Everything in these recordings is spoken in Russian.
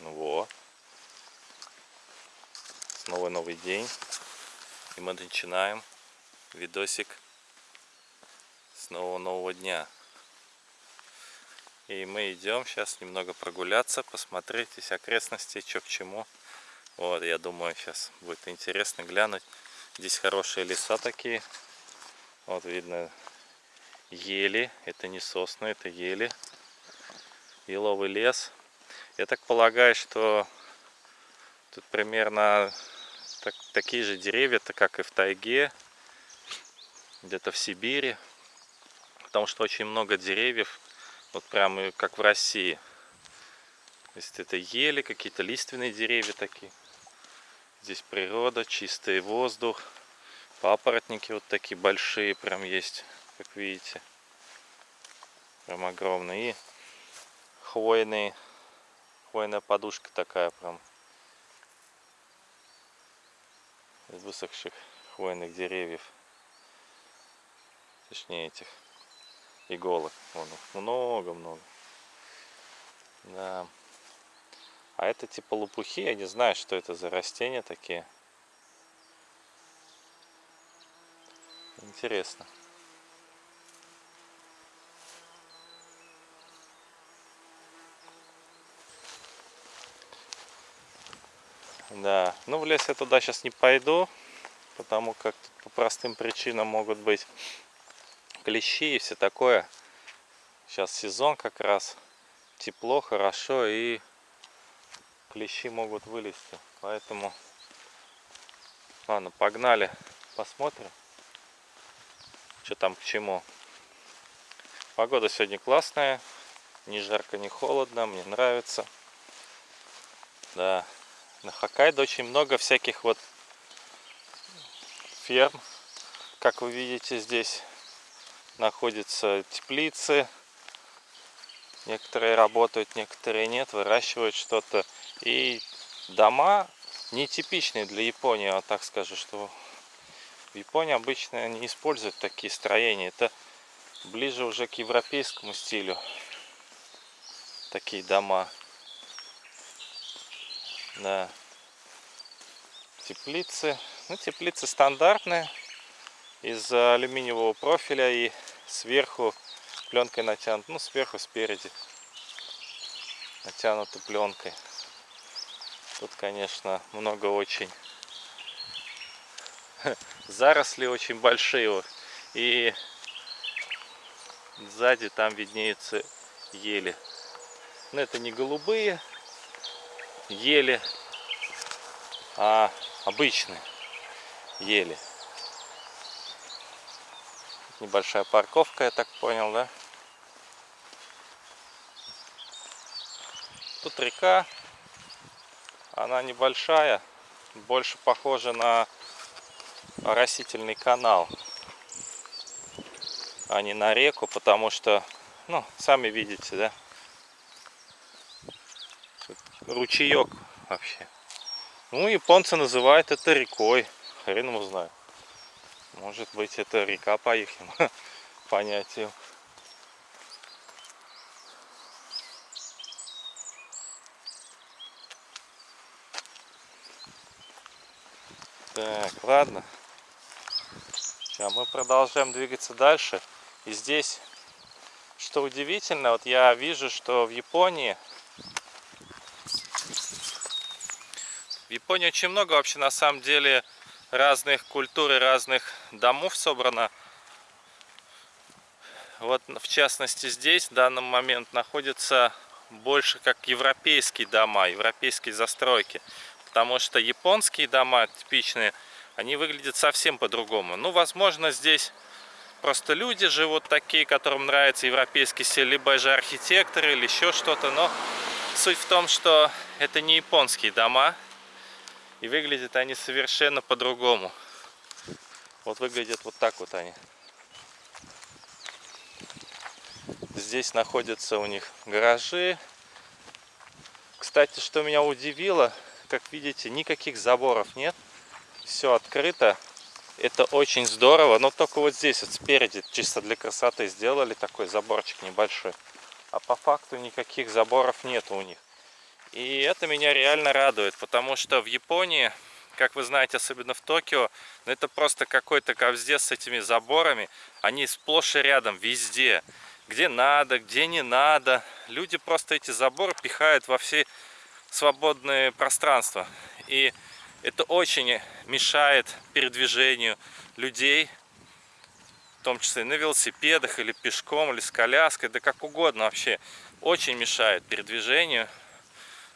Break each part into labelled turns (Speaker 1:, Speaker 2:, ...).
Speaker 1: Ну вот. Снова новый день. И мы начинаем видосик с нового нового дня. И мы идем сейчас немного прогуляться, посмотреть здесь окрестности, что к чему. Вот, я думаю, сейчас будет интересно глянуть. Здесь хорошие леса такие. Вот видно ели. Это не сосны, это ели. Еловый лес. Я так полагаю, что тут примерно так, такие же деревья-то, как и в тайге, где-то в Сибири. Потому что очень много деревьев, вот прямо как в России. То есть это ели, какие-то лиственные деревья такие. Здесь природа, чистый воздух. Папоротники вот такие большие прям есть, как видите. Прям огромные. И хвойные хвойная подушка такая прям. Из высохших хвойных деревьев. Точнее этих иголок вон много-много. Да. А это типа лопухи. Я не знаю что это за растения такие. Интересно Да, ну в лес я туда сейчас не пойду, потому как по простым причинам могут быть клещи и все такое. Сейчас сезон как раз, тепло, хорошо и клещи могут вылезти. Поэтому, ладно, погнали, посмотрим, что там к чему. Погода сегодня классная, не жарко, не холодно, мне нравится. Да, на Хоккайдо очень много всяких вот ферм. Как вы видите, здесь находятся теплицы. Некоторые работают, некоторые нет, выращивают что-то. И дома нетипичные для Японии, вот так скажу, что в Японии обычно не используют такие строения. Это ближе уже к европейскому стилю. Такие дома. Да. Теплицы. Ну, теплицы стандартные. Из алюминиевого профиля и сверху пленкой натянут. Ну, сверху, спереди. Натянуты пленкой. Тут, конечно, много очень заросли очень большие. И сзади там виднеются ели. Но это не голубые, ели, а обычные ели. Небольшая парковка, я так понял, да? Тут река, она небольшая, больше похожа на растительный канал, а не на реку, потому что, ну, сами видите, да? Ручеек вообще. Ну, японцы называют это рекой. Хрен его знаю. Может быть, это река по их понятию. Так, ладно. Сейчас мы продолжаем двигаться дальше. И здесь, что удивительно, вот я вижу, что в Японии В Японии очень много вообще на самом деле разных культур и разных домов собрано. Вот в частности здесь в данный момент находится больше как европейские дома, европейские застройки. Потому что японские дома типичные, они выглядят совсем по-другому. Ну, возможно, здесь просто люди живут такие, которым нравится европейский стиль, либо же архитекторы или еще что-то. Но суть в том, что это не японские дома, и выглядят они совершенно по-другому. Вот выглядят вот так вот они. Здесь находятся у них гаражи. Кстати, что меня удивило, как видите, никаких заборов нет. Все открыто. Это очень здорово. Но только вот здесь вот спереди, чисто для красоты, сделали такой заборчик небольшой. А по факту никаких заборов нет у них. И это меня реально радует, потому что в Японии, как вы знаете, особенно в Токио, ну, это просто какой-то ковздец с этими заборами. Они сплошь и рядом, везде. Где надо, где не надо. Люди просто эти заборы пихают во все свободные пространства. И это очень мешает передвижению людей, в том числе на велосипедах или пешком, или с коляской, да как угодно вообще. Очень мешает передвижению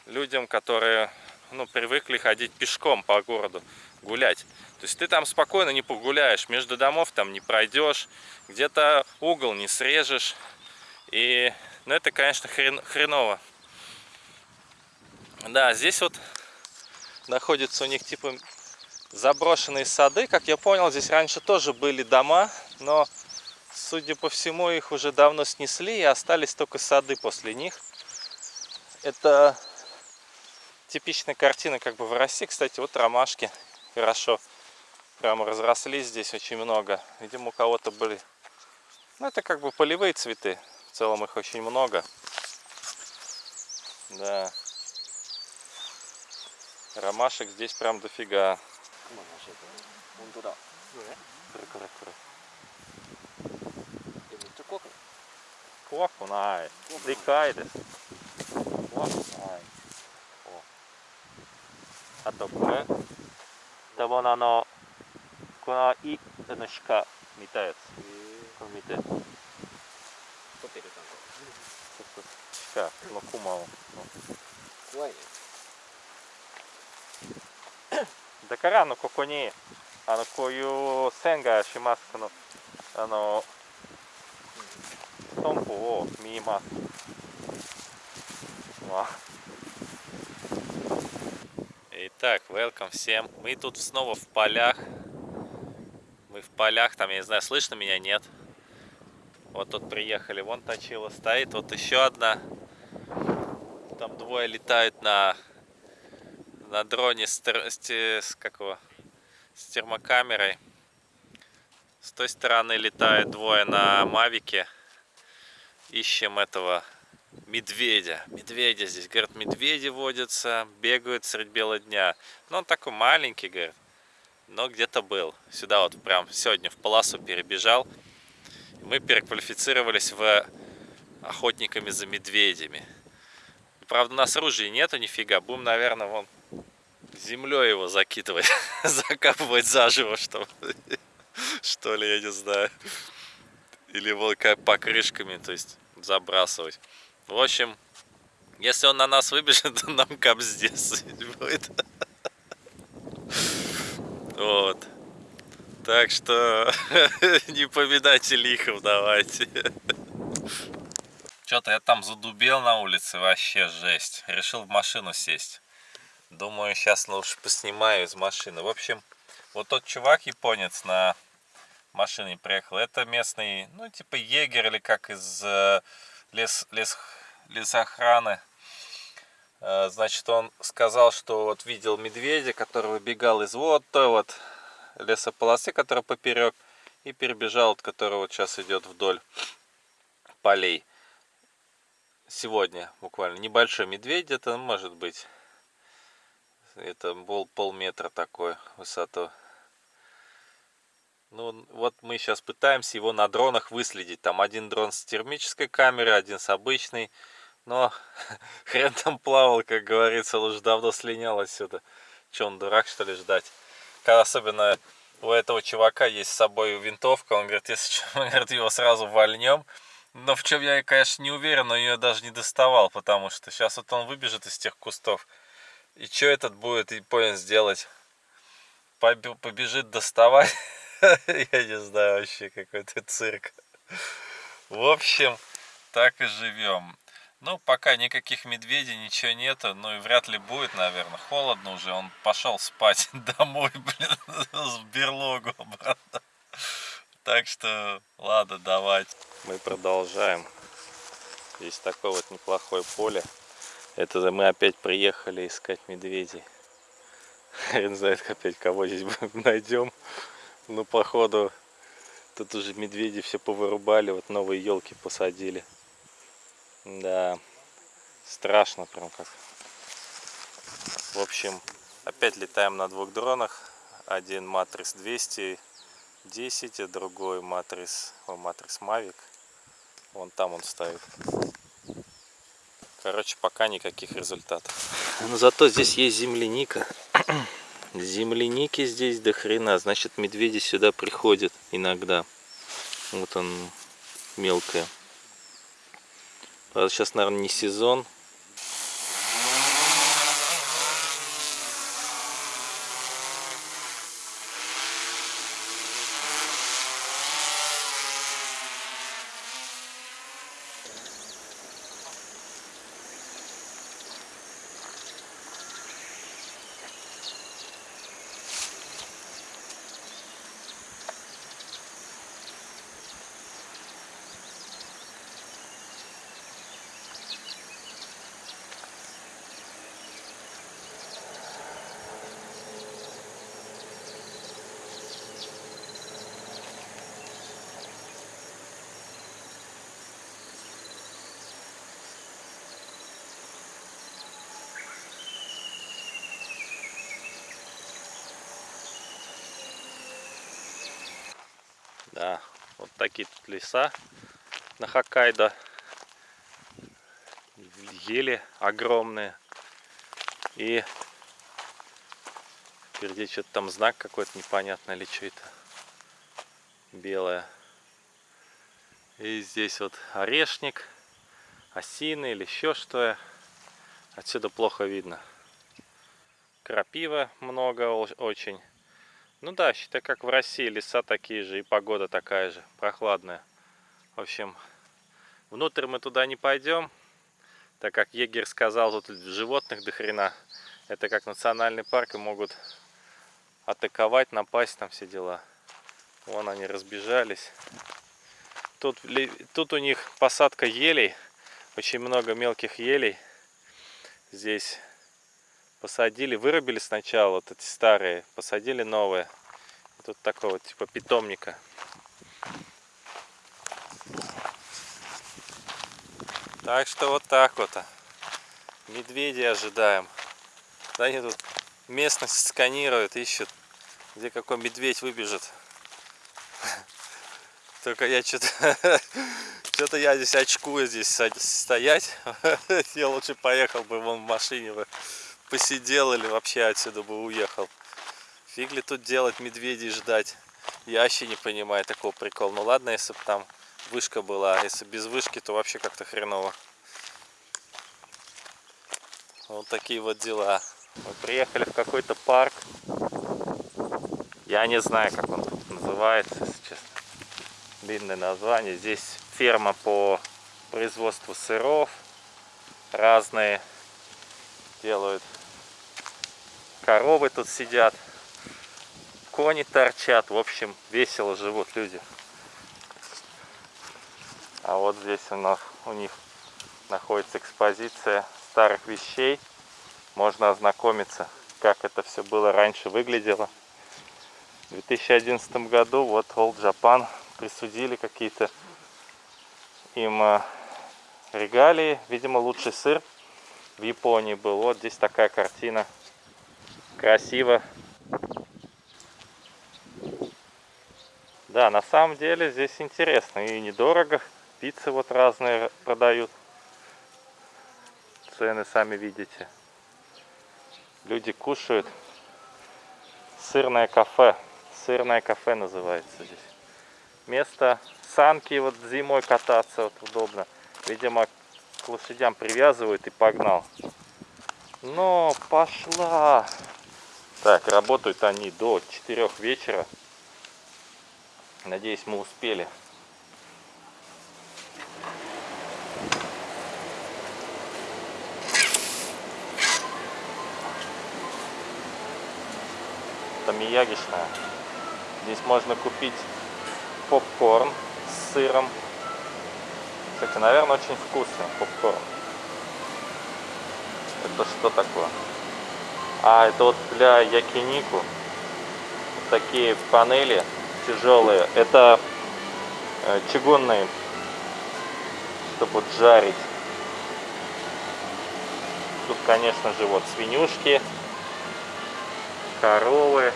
Speaker 1: людям, которые ну, привыкли ходить пешком по городу, гулять. То есть ты там спокойно не погуляешь, между домов там не пройдешь, где-то угол не срежешь. И, ну, это, конечно, хрен, хреново. Да, здесь вот находятся у них типа заброшенные сады. Как я понял, здесь раньше тоже были дома, но, судя по всему, их уже давно снесли и остались только сады после них. Это типичная картина как бы в России. Кстати, вот ромашки хорошо прямо разрослись здесь очень много. Видимо, у кого-то были... Ну, это как бы полевые цветы. В целом их очень много. Да. Ромашек здесь прям дофига. Кокунай. Дикайдес. Кокунай. あとこれダボナのこのいあの鹿見たやつ。これ見て
Speaker 2: 撮ってるちゃんと
Speaker 1: と鹿のクマを。
Speaker 2: 怖いね。
Speaker 1: だからあのここにあのこういう線がします。このあのストンプを見ます。わ Итак, welcome всем. Мы тут снова в полях. Мы в полях, там, я не знаю, слышно меня, нет. Вот тут приехали, вон точила стоит, вот еще одна. Там двое летают на, на дроне с, с, с какого? с термокамерой. С той стороны летают двое на Мавике. Ищем этого медведя. Медведя здесь, говорят, медведи водятся, бегают средь бела дня. Ну, он такой маленький, говорит, но где-то был. Сюда вот прям сегодня в полосу перебежал. Мы переквалифицировались в охотниками за медведями. Правда, у нас оружия нету нифига. Будем, наверное, вон землей его закидывать, закапывать заживо, чтобы, что ли, я не знаю. Или вот как покрышками, то есть забрасывать. В общем, если он на нас выбежит, то нам капздец будет. Вот. Так что не поминайте лихов давайте. Что-то я там задубел на улице, вообще жесть. Решил в машину сесть. Думаю, сейчас лучше поснимаю из машины. В общем, вот тот чувак японец на машине приехал. Это местный, ну, типа егерь или как из э, лес, лес, лесохраны. Э, Значит, он сказал, что вот видел медведя, который выбегал из вот той вот лесополосы, которая поперек, и перебежал, от которого вот сейчас идет вдоль полей. Сегодня буквально небольшой медведь, это может быть это был полметра такой высоту. Ну, вот мы сейчас пытаемся его на дронах выследить. Там один дрон с термической камерой, один с обычной. Но хрен там плавал, как говорится, он уже давно слинял отсюда. Че, он дурак, что ли, ждать? Когда особенно у этого чувака есть с собой винтовка, он говорит, если мы говорит, его сразу вольнем. Но в чем я, конечно, не уверен, но ее даже не доставал, потому что сейчас вот он выбежит из тех кустов. И что этот будет японец делать? Побе- Побежит доставать? Я не знаю вообще, какой-то цирк. В общем, так и живем. Ну, пока никаких медведей, ничего нету. Ну и вряд ли будет, наверное. Холодно уже. Он пошел спать домой, блин, в берлогу обратно. Так что, ладно, давайте. Мы продолжаем. Здесь такое вот неплохое поле. Это мы опять приехали искать медведей. Хрен знает опять кого здесь найдем. Ну, походу, тут уже медведи все повырубали, вот новые елки посадили. Да, страшно прям как. В общем, опять летаем на двух дронах. Один Матрис 210, а другой Матрис, о, Матрис Mavic. Вон там он стоит. Короче, пока никаких результатов. Но зато здесь есть земляника. Земляники здесь до хрена. Значит, медведи сюда приходят иногда. Вот он мелкая. Правда, сейчас, наверное, не сезон. Да, вот такие тут леса на Хоккайдо. Ели огромные. И впереди что-то там знак какой-то непонятный или что это. Белое. И здесь вот орешник, осины или еще что. Отсюда плохо видно. Крапива много очень. Ну да, считай, как в России, леса такие же и погода такая же, прохладная. В общем, внутрь мы туда не пойдем, так как егерь сказал, тут животных до хрена. Это как национальный парк и могут атаковать, напасть, там все дела. Вон они разбежались. Тут, тут у них посадка елей, очень много мелких елей. Здесь посадили, вырубили сначала вот эти старые, посадили новые. Тут такого типа питомника. Так что вот так вот. Медведи ожидаем. Да они тут местность сканируют, ищут, где какой медведь выбежит. Только я что-то что-то я здесь очкую здесь стоять. Я лучше поехал бы вон в машине бы посидел или вообще отсюда бы уехал. Фиг ли тут делать медведей ждать? Я вообще не понимаю такого прикола. Ну ладно, если бы там вышка была. А если без вышки, то вообще как-то хреново. Вот такие вот дела. Мы приехали в какой-то парк. Я не знаю, как он называется, если честно. Длинное название. Здесь ферма по производству сыров. Разные делают коровы тут сидят, кони торчат, в общем, весело живут люди. А вот здесь у нас у них находится экспозиция старых вещей. Можно ознакомиться, как это все было раньше выглядело. В 2011 году вот Old Japan присудили какие-то им э, регалии. Видимо, лучший сыр в Японии был. Вот здесь такая картина красиво. Да, на самом деле здесь интересно и недорого. Пиццы вот разные продают. Цены сами видите. Люди кушают. Сырное кафе. Сырное кафе называется здесь. Место санки вот зимой кататься вот удобно. Видимо, к лошадям привязывают и погнал. Но пошла. Так, работают они до 4 вечера. Надеюсь, мы успели. Это миягишная. Здесь можно купить попкорн с сыром. Кстати, наверное, очень вкусный попкорн. Это что такое? А это вот для якинику такие панели тяжелые. Это э, чугунные, чтобы жарить. Тут, конечно же, вот свинюшки коровы.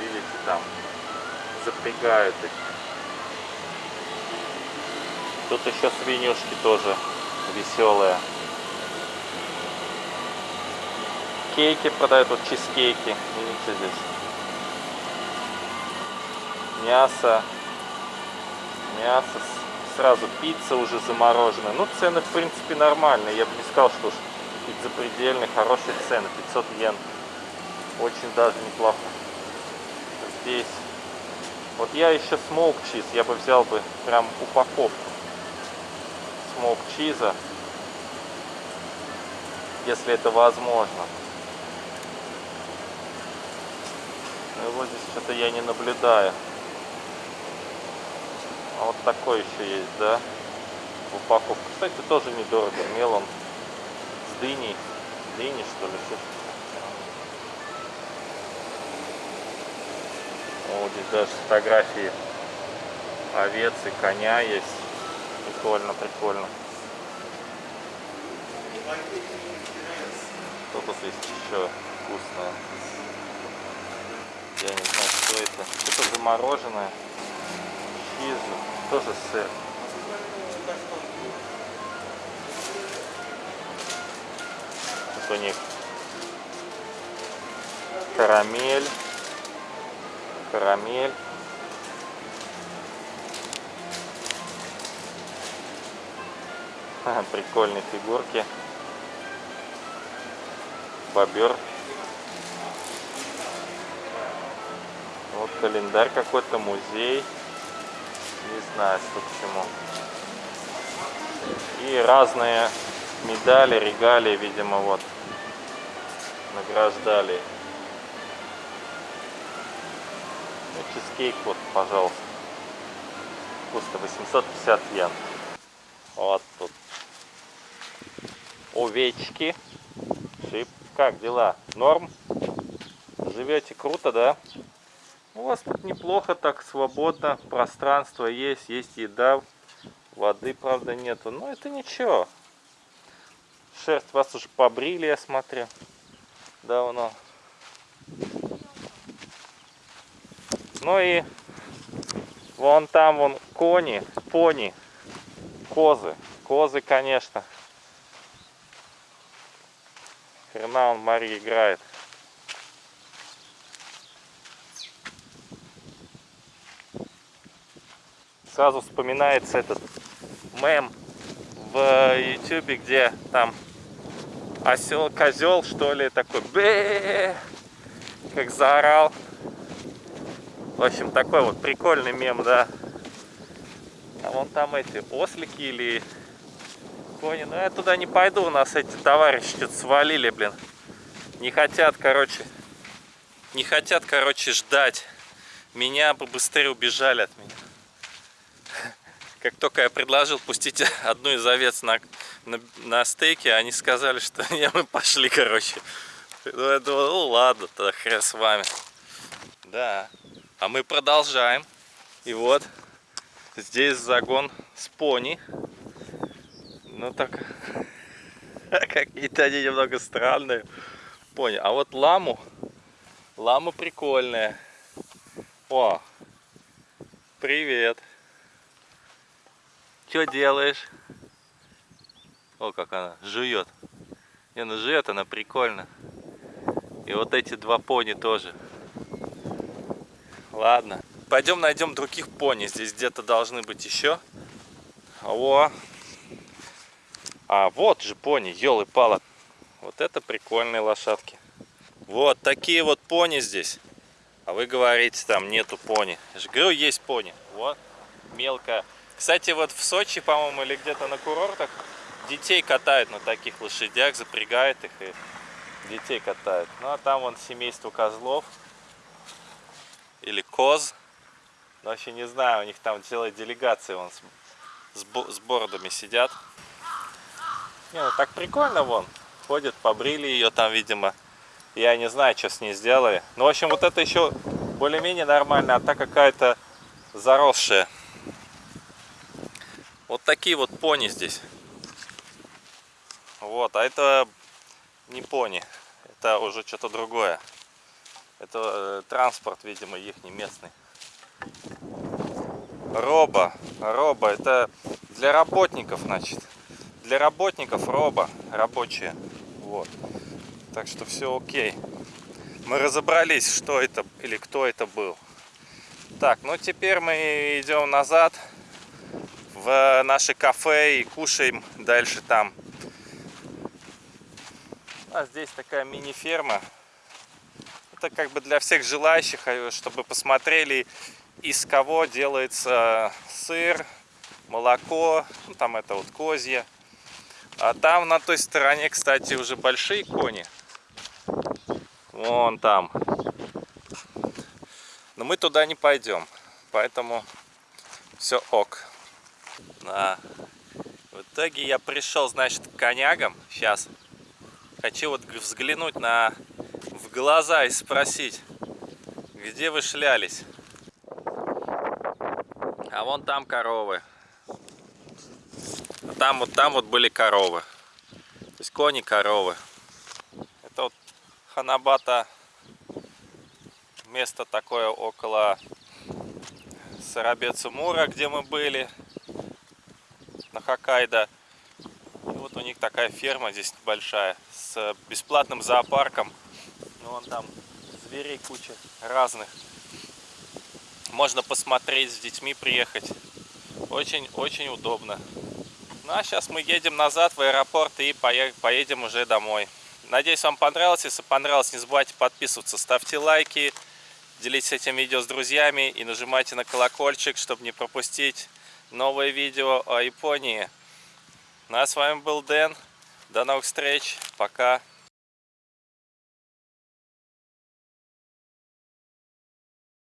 Speaker 1: Видите, там запрягают их. Тут еще свинюшки тоже веселые. Кейки продают, вот чизкейки. Видите здесь. Мясо. Мясо. Сразу пицца уже замороженная. Ну, цены, в принципе, нормальные. Я бы не сказал, что уж какие-то запредельные, хорошие цены. 500 йен. Очень даже неплохо. Здесь. Вот я еще smoke cheese. Я бы взял бы прям упаковку smoke cheese а. Если это возможно. Ну, его здесь что-то я не наблюдаю. А вот такой еще есть, да? Упаковка. Кстати, тоже недорого. Мелон с дыней. Дыни, что ли? Вот здесь даже фотографии овец и коня есть. Прикольно, прикольно. Что-то здесь еще вкусное. Я не знаю, что это. Что-то замороженное. Чиз, тоже сыр. Тут у них карамель. Карамель. Прикольные фигурки. Бобер. Вот календарь какой-то, музей. Не знаю, что к чему. И разные медали, регалии, видимо, вот награждали. Ну, чизкейк вот, пожалуйста. Вкусно, 850 йен. Вот тут овечки. Шип. Как дела? Норм? Живете круто, да? У вас тут неплохо, так свободно. Пространство есть, есть еда. Воды, правда, нету. Но это ничего. Шерсть вас уже побрили, я смотрю. Давно. Ну и вон там вон кони, пони, козы. Козы, конечно. Хрена он Мари играет. Сразу вспоминается этот мем в ютюбе, где там осел, козел, что ли, такой бе как заорал. В общем, такой вот прикольный мем, да. А вон там эти ослики или кони. Но я туда не пойду, у нас эти товарищи что-то свалили, блин. Не хотят, короче, не хотят, короче, ждать. Меня бы быстрее убежали от меня. Как только я предложил пустить одну из овец на, на, на стейке, они сказали, что не, мы пошли, короче. Ну, я думал, ну ладно, тогда хрен с вами. Да. А мы продолжаем. И вот, здесь загон с пони. Ну так, какие-то они немного странные. Пони. А вот ламу, лама прикольная. О, привет. Что делаешь? О, как она жует. Не, ну жует она прикольно. И вот эти два пони тоже. Ладно. Пойдем найдем других пони. Здесь где-то должны быть еще. О, а вот же пони, елы пала. Вот это прикольные лошадки. Вот такие вот пони здесь. А вы говорите, там нету пони. Я же говорю, есть пони. Вот, мелкая. Кстати, вот в Сочи, по-моему, или где-то на курортах детей катают на таких лошадях, запрягают их и детей катают. Ну, а там вон семейство козлов. Или коз. Ну, вообще не знаю, у них там целая делегация вон с, с, с бородами сидят. Не, ну так прикольно вон. Ходит, побрили ее там, видимо. Я не знаю, что с ней сделали. Ну, в общем, вот это еще более-менее нормально, а та какая-то заросшая. Вот такие вот пони здесь. Вот, а это не пони. Это уже что-то другое. Это э, транспорт, видимо, их не местный. Роба. Роба. Это для работников, значит. Для работников роба. Рабочие. Вот. Так что все окей. Мы разобрались, что это или кто это был. Так, ну теперь мы идем назад в наше кафе и кушаем дальше там. А здесь такая мини-ферма. Это как бы для всех желающих, э, чтобы посмотрели, из кого делается сыр, молоко, ну, там это вот козье. А там на той стороне, кстати, уже большие кони. Вон там. Но мы туда не пойдем, поэтому все ок. Да. В итоге я пришел, значит, к конягам. Сейчас хочу вот взглянуть на в глаза и спросить, где вы шлялись. А вон там коровы. А там вот там вот были коровы. То есть кони, коровы. Это вот Ханабата место такое около Сарабецумура, где мы были на Хоккайдо. И вот у них такая ферма здесь большая с бесплатным зоопарком. Ну, вон там зверей куча разных. Можно посмотреть с детьми, приехать. Очень-очень удобно. Ну а сейчас мы едем назад в аэропорт и поедем уже домой. Надеюсь, вам понравилось. Если понравилось, не забывайте подписываться, ставьте лайки, делитесь этим видео с друзьями и нажимайте на колокольчик, чтобы не пропустить новое видео о Японии. Ну а с вами был Дэн. До новых встреч. Пока.